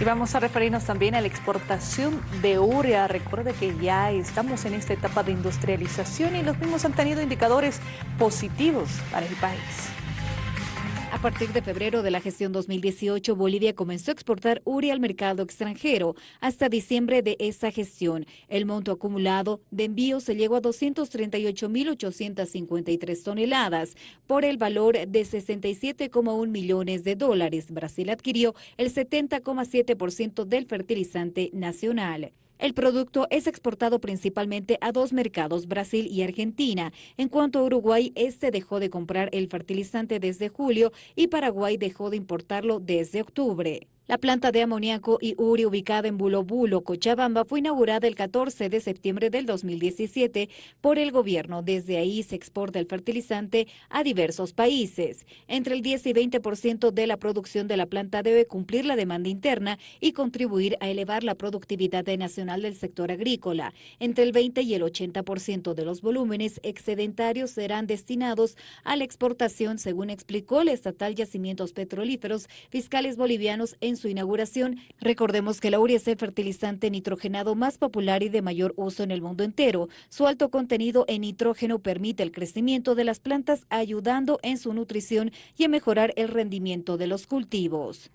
Y vamos a referirnos también a la exportación de urea. Recuerde que ya estamos en esta etapa de industrialización y los mismos han tenido indicadores positivos para el país. A partir de febrero de la gestión 2018, Bolivia comenzó a exportar urea al mercado extranjero. Hasta diciembre de esa gestión, el monto acumulado de envíos se llegó a 238.853 toneladas por el valor de 67,1 millones de dólares. Brasil adquirió el 70,7% del fertilizante nacional. El producto es exportado principalmente a dos mercados, Brasil y Argentina. En cuanto a Uruguay, este dejó de comprar el fertilizante desde julio y Paraguay dejó de importarlo desde octubre. La planta de amoníaco y uri ubicada en Bulobulo, Cochabamba, fue inaugurada el 14 de septiembre del 2017 por el gobierno. Desde ahí se exporta el fertilizante a diversos países. Entre el 10 y 20% de la producción de la planta debe cumplir la demanda interna y contribuir a elevar la productividad nacional del sector agrícola. Entre el 20 y el 80% de los volúmenes excedentarios serán destinados a la exportación, según explicó el estatal Yacimientos Petrolíferos Fiscales Bolivianos en su inauguración. Recordemos que la urea es el fertilizante nitrogenado más popular y de mayor uso en el mundo entero. Su alto contenido en nitrógeno permite el crecimiento de las plantas, ayudando en su nutrición y a mejorar el rendimiento de los cultivos.